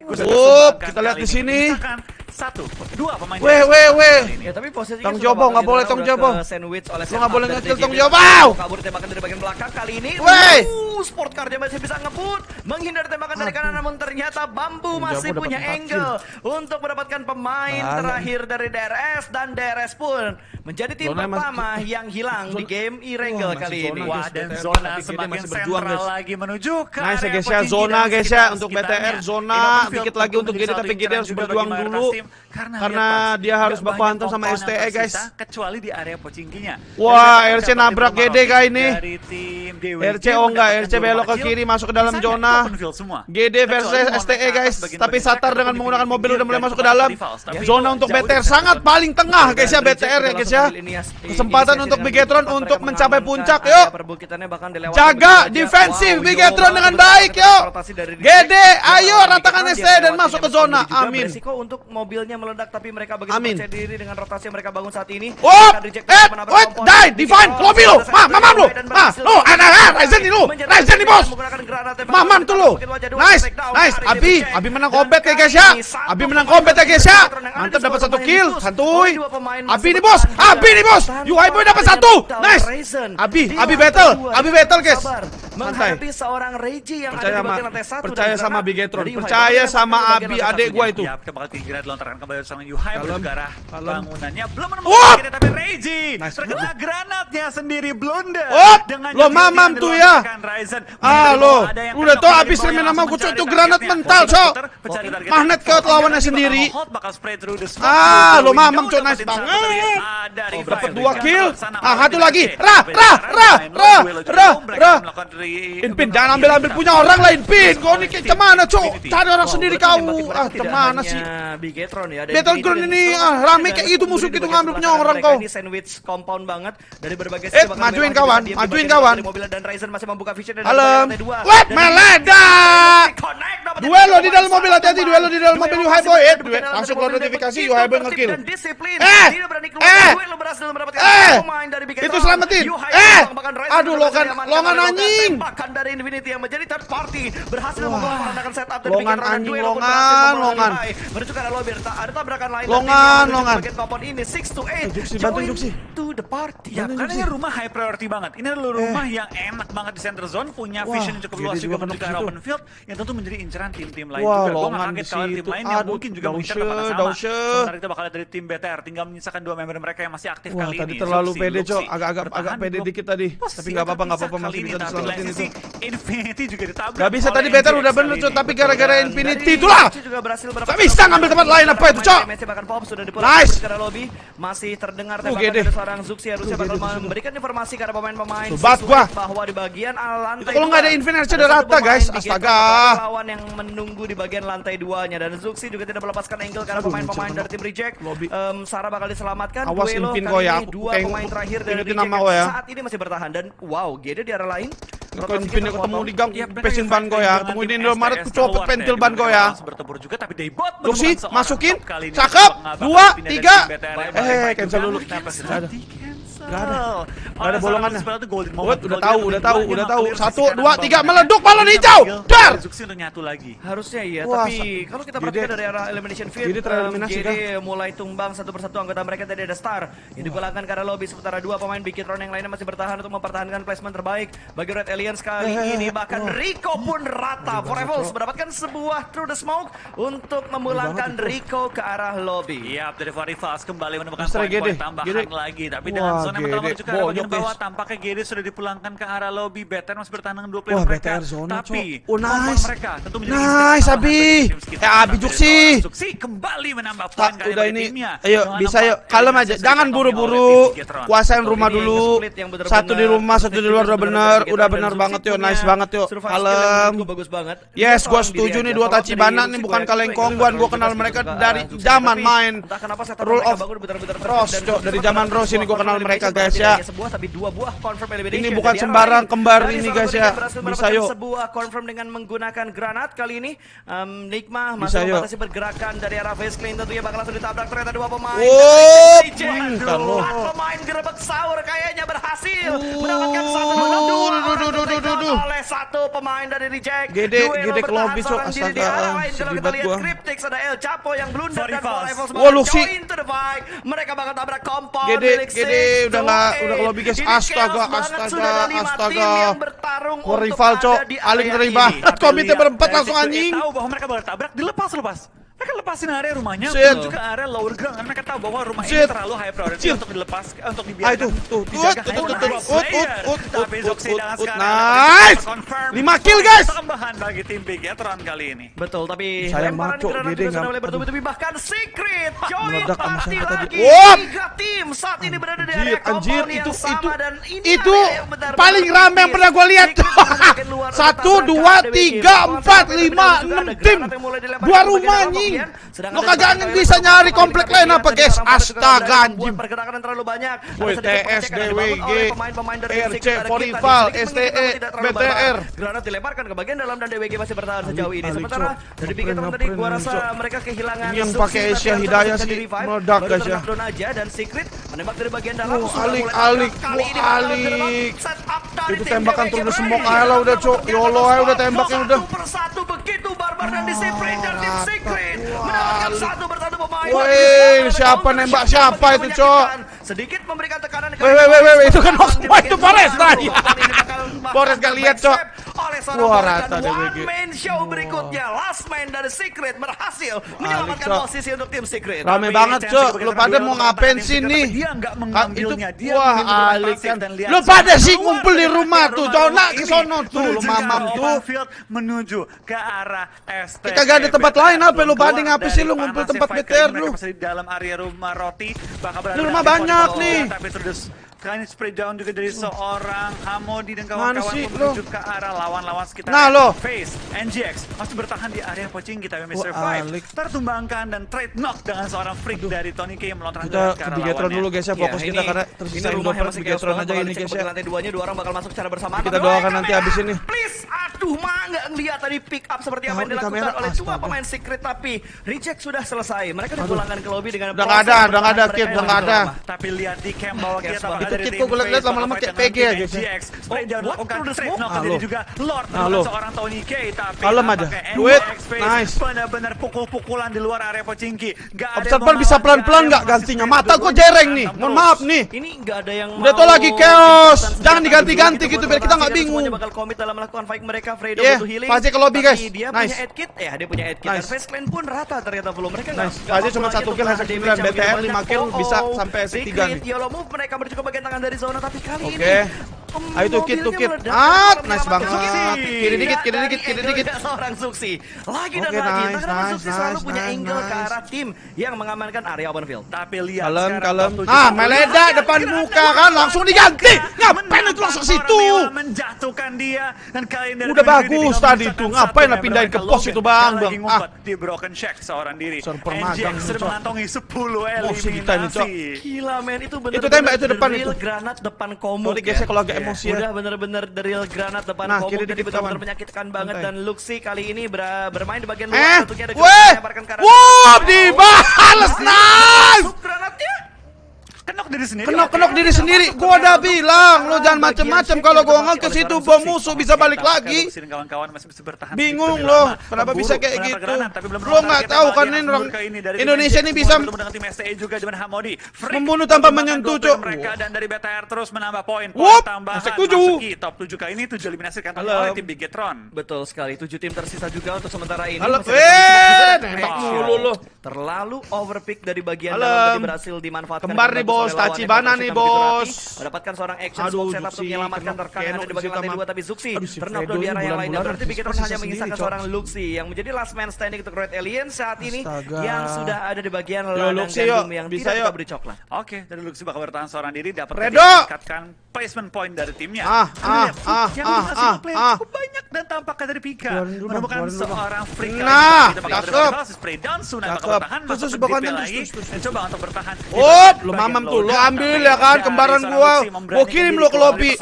Up, kita lihat di sini satu dua pemain weh weh weh. ya tapi posisinya tong jobo nggak gitu, boleh tong jobo sandwich oleh lo nggak boleh ngecil tong jobo kabur tembakan dari bagian belakang kali ini. Weh. Uh, sport car dia masih bisa ngebut. Menghindar tembakan dari kanan namun ternyata bambu masih punya angle untuk mendapatkan pemain terakhir dari DRS dan DRS pun menjadi tim pertama yang hilang di game irangle kali ini. wah dan zona semakin berjuang lagi menuju ke nice ya, guys ya zona guys ya untuk BTR zona. Dikit lagi untuk Gede tapi Gede harus berjuang dulu. Karena karena dia, dia harus baku hantam sama STE guys. Kecuali di area pocingkinya. Wah, RC nabrak GD kak ini? RC oh enggak, RC belok ke kiri masuk ke dalam zona. GD versus STE guys. Tapi Satar dengan menggunakan mobil udah mulai masuk ke dalam zona untuk BTR sangat paling tengah guys ya BTR ya guys ya. Kesempatan untuk Bigetron untuk mencapai puncak yuk. Jaga defensif Bigetron dengan baik yuk. GD ayo ratakan STE dan masuk ke zona. Amin. Untuk mobilnya meledak tapi mereka begitu Amin. percaya diri dengan rotasi yang mereka bangun saat ini. Oh, eh, wait, die, divine, lobby lo, ma, mamam lo, ma, lo, ah, anak, ah, ah, Ryzen lo, Ryzen nih bos, mamam tuh lo, nice, nice, Abi, Abi menang kombat, ya guys ya, Abi menang kombat, ya guys ya, mantep dapat satu kill, santuy, Abi nih bos, Abi nih bos, UI boy dapat satu, nice, Abi, Abi battle, Abi battle guys, menghampiri seorang Reji yang percaya ada di lantai percaya sama Bigetron. percaya sama Abi adik gua itu melontarkan kembali serangan Yuhai menuju bangunannya. Belum menemukan oh! kita tapi Reiji nice. terkena granatnya sendiri blunder. Oh! Dengan lo mamam tuh ya. Ryzen, ah lo, udah tau abis remen aku gue tuh granat mental cok. Magnet ke lawannya sendiri. Ah lo mamam cok nice banget. Dapat dua kill. Ah satu lagi. Rah rah rah rah rah rah. Inpin jangan ambil ambil punya orang lain pin Kau ini kayak cemana cok? Cari orang sendiri kau. Ah cemana sih? Battleground ya. Battleground ini, ini ah, rame kayak gitu musuh gitu ngambil punya orang kau. Ini sandwich compound banget dari berbagai sisi. Eh, majuin kawan, majuin kawan. Mobil dan Ryzen masih membuka vision dan Halo. Wait, meleda. Duelo di dalam mobil hati-hati, duelo di dalam mobil Yuhai eh, eh, eh, Boy. Eh, langsung keluar notifikasi Yuhai Boy ngekill. Eh, eh, eh, itu selamatin. Eh, aduh longan, longan anjing. Bahkan dari Infinity yang menjadi third party berhasil setup longan anjing, longan, longan. Menuju ke lobby ta ada tabrakan lain. Longan, longan. Bagian kompon ini 6 to 8. Juksi, bantu sih? To the party. Ya, karena ini rumah high priority banget. Ini adalah eh. rumah yang enak banget di center zone, punya vision yang cukup luas juga menuju ke arah open field yang tentu menjadi inceran tim-tim lain juga. Gua kaget kalau tim lain yang mungkin juga mengincar kepada sama. Sementara kita bakal dari tim BTR tinggal menyisakan dua member mereka yang masih aktif kali ini. Wah, tadi terlalu pede, Cok. Agak-agak agak pede dikit tadi. Tapi gak apa-apa, gak apa-apa masih bisa diselamatin itu. Infinity juga ditabrak. Gak bisa tadi BTR udah bener, Cok, tapi gara-gara Infinity itulah. gak bisa ngambil tempat lain apa itu, Cok? Sudah nice. Masih terdengar tembakan dari seorang Zuxi harusnya bakal gitu, gitu. memberikan informasi kepada pemain-pemain bahwa di bagian lantai Kalau nggak ada Infinite sudah rata, guys. Astaga. Lawan yang menunggu di bagian lantai duanya dan Zuxi juga tidak melepaskan angle karena pemain-pemain dari tim Reject. Um, Sarah bakal diselamatkan. Awas Duelo, impin ya. Dua pemain terakhir dari Reject ya. saat ini masih bertahan dan wow, Gede di arah lain kalau pinnya ketemu di gang, pesin ban gue ya. Temuin Indomaret, Maret copot pentil ban gue ya. Bertempur juga tapi debot masukin. Cakep. Dua, tiga. Eh, cancel dulu. Gak ada. Gak ada bolongan. What? Udah tahu, udah tahu, udah tahu. Satu, dua, tiga, meleduk balon hijau. Dar. nyatu lagi. Harusnya iya, tapi kalau kita perhatikan dari arah elimination field, jadi tereliminasi um, kan. mulai tumbang satu persatu anggota mereka tadi ada Star yang digolangkan karena lobby sementara dua pemain Bikitron yang lainnya masih bertahan untuk mempertahankan placement terbaik bagi Red Aliens kali eh, eh, ini eh, bahkan Rico pun rata. Forever mendapatkan sebuah through the smoke untuk memulangkan Rico ke arah lobby. Iya, dari Farifas kembali menemukan poin tambahan lagi tapi dengan Zona pertama juga bagian bawah tampaknya GD sudah dipulangkan ke arah lobby. BTR masih bertahan dua player Wah, mereka. Zona, Tapi oh, nice. mereka tentu menjadi nice Abi. eh Abi Juksi. Juksi kembali menambah poin kali udah ini. Ayo bisa yuk. Kalem aja. Jangan buru-buru. Kuasain rumah dulu. Satu di rumah, satu di luar udah bener. Udah bener banget yuk. Nice banget yuk. Kalem. Bagus banget. Yes, gua setuju nih dua Tachibana nih bukan kaleng kongguan. gue kenal mereka dari zaman main. Rule of Rose, dari zaman Rose ini gue kenal mereka mereka guys ya. Sebuah tapi dua buah confirm elimination. Ini bukan sembarang kembar ini guys ya. Bisa yuk. Sebuah confirm dengan menggunakan granat kali ini. Um, Nikma masih membatasi pergerakan dari arah face clean tentunya bakal langsung ditabrak ternyata dua pemain. Oh, empat pemain gerbek sahur kayaknya berhasil mendapatkan satu menang dua oleh satu pemain dari reject. Gede gede kelobis kok oh, astaga. Sedih banget gua. Cryptix ada El Chapo yang blunder dan Wah, Luxi. Mereka bakal tabrak kompor. Gede gede udah nggak udah kalau bikin. Astaga, astaga, astaga. Rival cok, aling terlibat. Komite berempat langsung anjing. Tahu bahwa mereka bertabrak dilepas lepas. Mereka lepasin area rumahnya, juga area lower ground karena mereka tahu bahwa rumah Shit. ini terlalu high priority untuk dilepas, untuk dibiarkan. Aduh, tuh, tuh, tuh, tuh, tuh, tuh, tuh, tuh, tuh, tuh, tuh, tuh, tuh, tuh, tuh, tuh, tuh, 5 kill guys! Tambahan bagi tim Big Etron kali ini. Betul, tapi saya maco, gede nggak. Boleh bertubi-tubi, bahkan Secret join party lagi. Tiga tim saat ini berada di area anjir, itu, itu, itu paling rame yang pernah gue lihat. Satu, dua, tiga, empat, lima, enam tim. Dua rumah nyi. Iya, iya. anjing. Lo kagak bisa nyari komplek lain apa guys? Astaga anjing. Pergerakan terlalu banyak. WTS, DWG, RC, Polival STE, BTR. Granat dilemparkan ke bagian dalam dan DWG masih bertahan sejauh ini. Sementara dari pinggir teman tadi gua rasa mereka kehilangan yang pakai Asia Hidayah sih meledak guys ya. Dan Secret Menembak dari bagian dalam. Oh, alik, alik, alik, uh, alik. Itu tembakan turun semua kalah udah cok. Yolo ayo udah tembaknya udah. Satu persatu begitu Barbar dan Disiplin dan Deep Secret mendapatkan satu bersatu pemain. Woi, eh, siapa nembak siapa itu cok? Sedikit memberikan tekanan. Woi, woi, woi, itu kan Oxmo itu Forest tadi. Forest gak lihat cok oleh seorang Wah, rata dan one BG. man show wow. berikutnya last man dari Secret berhasil menyelamatkan Alik, posisi untuk tim Secret. Rame Tapi banget, Cok. Lu pada kan, mau ngapain kan, sini? Dia ah, mengambilnya. Itu, dia wah, Alik. Kan. Lu pada sih ngumpul di rumah tuh. Jona ke sono tuh, lu mamam tuh. menuju ke arah STP. Kita gak ada tempat lain apa lu pada ngapain sih lu ngumpul tempat BTR lu? Di dalam area rumah roti bakal rumah banyak nih. Ya, Kain spray down juga dari seorang Hamodi dan kawan-kawan menuju ke arah lawan-lawan sekitar. Nah lo. Face, NGX masih bertahan di area pocing kita yang Survive. Tertumbangkan dan trade knock dengan seorang freak dari Tony K yang melontar kita ke arah Bigetron dulu guys ya iya, fokus kita karena terus ini rumah yang masih Bigetron aja ini guys ya. Lantai duanya dua orang bakal masuk secara bersamaan. Kita doakan nanti habis ini. Please, aduh mah nggak ngeliat tadi pick up seperti apa yang dilakukan oleh dua pemain secret tapi reject sudah selesai. Mereka dipulangkan ke lobby dengan udah ada, udah ada, tidak ada. Tapi lihat di camp bahwa kita itu kit kok gue liat lama-lama kayak PG aja sih. Oh, what through the smoke? Halo. Halo. Kalem aja. Duit. Nice. Benar-benar pukul-pukulan di luar area Pocinki. Gak Observer bisa pelan-pelan gak gantinya? Mata gue jereng nih. Mohon maaf nih. Ini gak ada yang mau. Udah tau lagi chaos. Jangan gitu. diganti-ganti gitu biar kita gak bingung. Semuanya bakal komit dalam melakukan fight mereka. Fredo iya, butuh healing. Pasti ke lobby guys. Nice. Dia punya headkit. Ya, dia punya headkit. Dan face clan pun rata ternyata belum. Mereka nggak. Pasti cuma satu gitu kill, kan. Hasil 9 BTR 5 kill bisa oh, oh, oh. sampai 3 nih. Yellow move mereka berjuang tangan dari zona tapi kali okay. ini Ayo tukit, tukit. Ah, nice banget. Ah, kiri dikit, kiri dikit, kiri dikit. Seorang Suksi. Lagi dan lagi. Nice, nice, Suksi selalu punya angle ke arah tim yang mengamankan area open field. Tapi lihat kalem, kalem. Ah, meleda depan muka kan langsung diganti. Ngapain itu langsung situ? Menjatuhkan dia dan kalian dari Udah bagus tadi itu. Ngapain lah pindahin ke pos itu, Bang? Bang. Ah, di broken check seorang diri. Server magang. Sudah mengantongi 10 eliminasi. Gila, men. Itu benar. Itu tembak itu depan itu. Granat depan komo. Tuh digesek ya. kalau agak Iya. emosi ya. Udah bener-bener drill granat depan nah, kiri jadi benar-benar menyakitkan banget dan Luxi kali ini ber bermain di bagian eh, luar eh, tentunya ada melemparkan karat. Wup dibalas nice kenok diri sendiri. Kenok-kenok diri sendiri. Gua udah bilang lo jangan macem-macem kalau gua ke situ bom musuh bisa balik lagi. Kawan-kawan masih bisa bertahan. Bingung lo, kenapa bisa kayak gitu? Lo nggak tahu kan ini orang Indonesia ini bisa membunuh tanpa menyentuh, Cok. Dan dari BTR terus menambah poin. Wop, setuju. Top tujuh kali ini tujuh eliminasi kantong oleh tim Bigetron. Betul sekali, Tujuh tim tersisa juga untuk sementara ini. Halo. Terlalu overpick dari bagian dalam tadi berhasil dimanfaatkan. Kembar nih, bos bos, Tachibana nih bos. Mendapatkan seorang action Aduh, setup untuk menyelamatkan rekan ada di bagian lantai 2 tapi Zuxi ternok di area yang lain dan berarti Bigetron hanya mengisahkan seorang Luxi yang menjadi last man standing untuk Red Alien saat ini yang sudah ada di bagian ladang gandum yang tidak dapat beri coklat. Oke, dari Luxi bakal bertahan seorang diri dapat meningkatkan placement point dari timnya. Ah, ah, ah, ah, ah, ah, dan tampaknya dari Pika. Dulu, menemukan dulu, seorang freak Nah, cakep. Cakep. Terus, terus, DP terus, terus, coba untuk bertahan. Oh, lu mamam tuh, lu lowdown, ambil ya kan, kembaran gua. Gua kirim lu ke lobby.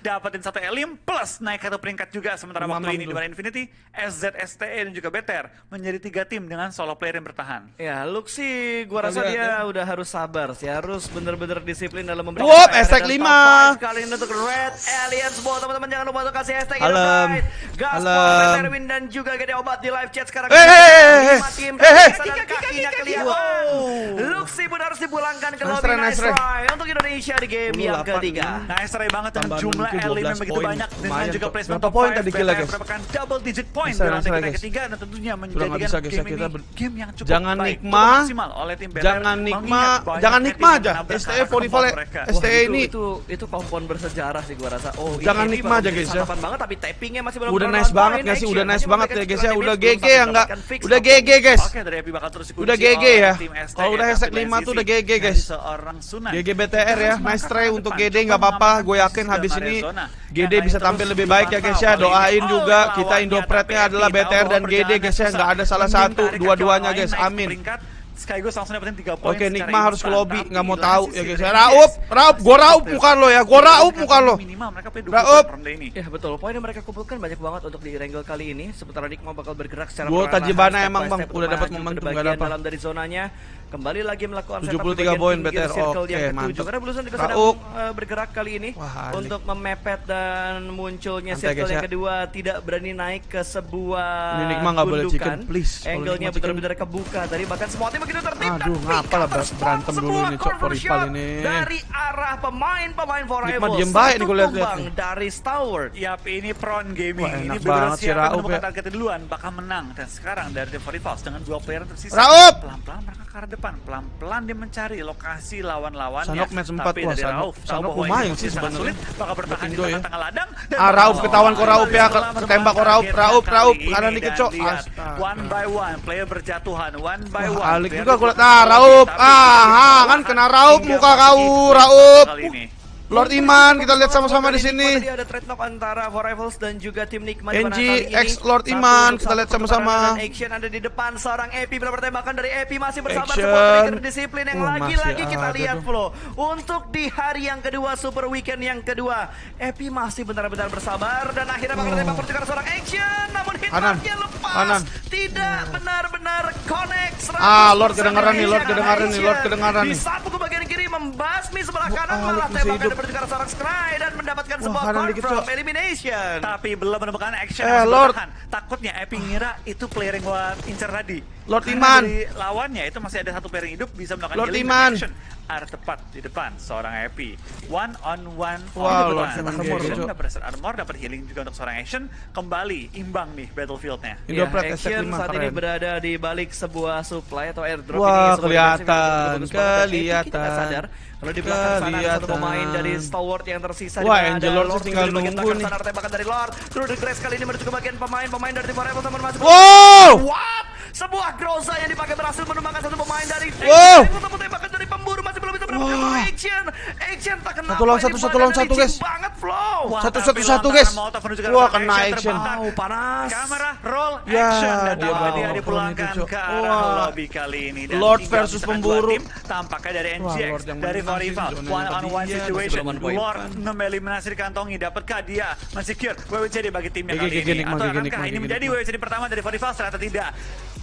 dapatin satu elim plus naik satu peringkat juga sementara waktu ini di mana Infinity SZ STE dan juga BTR menjadi tiga tim dengan solo player yang bertahan. Ya, Luxi gua rasa dia udah harus sabar sih, harus bener-bener disiplin dalam memberikan PR hashtag dan lima. top five Kali ini untuk Red Aliens Ball teman-teman jangan lupa untuk kasih hashtag Alam. Gaspar, Alam. Erwin dan juga Gede Obat di live chat sekarang. Eh, eh, eh, tim eh, eh. dan kakinya kelihatan. Luxi pun harus dipulangkan ke Nice lobby nice try. try untuk Indonesia di game yang ketiga. Nice try banget dengan jumlah 12 begitu banyak dengan juga placement top poin five, tadi BTR guys? double digit point di lantai ketiga dan tentunya menjadikan game kita ini ber- game yang cukup Jangan baik, nikma. cukup maksimal oleh tim BTR. Jangan nikma, jangan nikma aja. STE arah for kemampuan rival mereka. STE ini itu, itu kompon bersejarah sih gua rasa. Oh, Jangan baru aja, guys, ya. sarapan banget tapi tappingnya masih belum udah nice banget point. gak sih? Udah nice banget ya guys ya. Udah GG ya fix Udah. GG guys. Udah GG ya. Kalau udah tapi hashtag lain 5 tuh udah GG guys. GG BTR ya. Nice try untuk GD nggak apa-apa. Gue yakin habis ini. GD bisa tampil lebih baik ya guys ya. Doain Oh, juga kita Indopretnya adalah BTR dan GD guys ya. Nggak ada salah satu. Dua-duanya guys. Amin. Skygus langsung dapetin 3 poin Oke, Nikma harus ke lobby, nggak mau tahu ya guys. Raup, Raup, gua raup muka lo ya, gua raup muka lo. Minimal mereka punya 20 Raup. poin ronde ini. Ya betul, poin yang mereka kumpulkan banyak banget untuk di Wrangle kali ini. Sementara Nikma bakal bergerak secara Gua perlahan, Tajibana step emang, Bang. Udah dapat momentum, bagian nggak dapat. dalam dari zonanya. Kembali lagi melakukan 73 setup di bagian poin BTR. circle Oke, yang ketujuh. mantap. Karena Bluesun juga sedang eh, bergerak kali ini Wah, untuk memepet dan munculnya Santai, circle guys, yang ya. kedua tidak berani naik ke sebuah Ini Nikma nggak boleh gundukan. chicken, please. Angle-nya benar-benar kebuka tadi bahkan semua tim begitu tertib Aduh, ngapa lah berantem dulu ini, Cok, Rival ini. dari arah pemain-pemain for Nikma Rivals. diem baik nih lihat-lihat nih. dari Stalwart. Yap, ini Pron Gaming. Wah, ini enak benar banget si siap Raup menemukan ya. targetnya duluan, bakal menang. Dan sekarang dari The Rivals dengan dua player tersisa. Raup! Pelan-pelan mereka ke arah depan. Pelan-pelan dia mencari lokasi lawan-lawannya. Sanok match empat. Tapi Wah, dari Sanok- Rauf, tahu bahwa lumayan sih sebenarnya. sulit. Bakal bertahan di ya. tengah-tengah ladang. Dan Ah, bakal ketahuan kok Raup ya, kembali ke- kok kali Raup. ini. Kanan dikit, Cok. One by one, player berjatuhan. One by one. Alik juga berjatuhan. Ah. Tapi Ah, kan kena hingga muka kau, kali ini. Lord Iman, kita lihat sama-sama di sini. Tadi ada trade knock antara Rivals dan juga tim Nikma. di mana NG X Lord Iman, kita lihat sama-sama. Action ada di depan seorang Epi benar tembakan dari Epi masih support trigger disiplin yang Wah, lagi-lagi kita lihat flow. Untuk di hari yang kedua Super Weekend yang kedua, Epi masih benar-benar bersabar dan akhirnya bakal tembak pertukaran seorang Action namun hitmarknya lepas. Kanan. Tidak benar-benar connect. 100% Ah, Lord kedengaran nih, Lord kedengaran nih, Lord kedengaran nih. Membasmi sebelah kanan ah, malah tembakan hidup. dari pertukaran seorang Scry dan mendapatkan Wah, sebuah dikit, confirm Cok. elimination. Tapi belum menemukan action Eh, Lord. bertahan. Takutnya Epi ngira itu player yang gua incer tadi. Lord Karena Iman. Dari lawannya itu masih ada satu player yang hidup bisa melakukan Lord Iman. action. Arah tepat di depan seorang Epi. One on one. On Lord. Iman dapat reset armor, dapat healing juga untuk seorang action. Kembali imbang nih battlefieldnya. Ya, Action 5 saat ini keren. berada di balik sebuah supply atau airdrop Wah, ini kelihatan, Epi kita kelihatan. Kalau di belakang sana ada satu pemain dari Stalwart yang tersisa Wah, Angel Lord Lord tinggal nunggu nih. tembakan dari Lord. Through the grass kali ini menuju ke bagian pemain-pemain dari Timor Rebels namun masih Wow! What? Sebuah Groza yang dipakai berhasil menumbangkan satu pemain dari Wow tembakan dari pemburu masih belum bisa mendapatkan Wah. action. Action tak kenapa Satu lawan satu, satu lawan satu, guys. banget flow. Wah, Satu, satu, satu, guys. Wah, kena action. Wow, panas. Kamera roll Ya, action dan dia dipulangkan ke arah Wah. lobby kali ini dan Lord versus pemburu. tim, tampaknya dari NGX dari menang sih, Rival zonanya one on one dia, situation Lord point. meliminasi dikantongi dapatkah dia mensecure WWCD bagi timnya kali ini atau akankah ini menjadi. WWCD pertama dari Rival ternyata tidak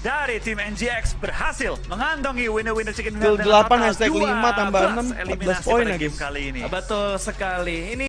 dari tim NGX berhasil mengantongi winner-winner chicken dinner dengan 8, total hashtag 5 tambah 12 6, 14 eliminasi poin lagi. kali ini Betul sekali. Ini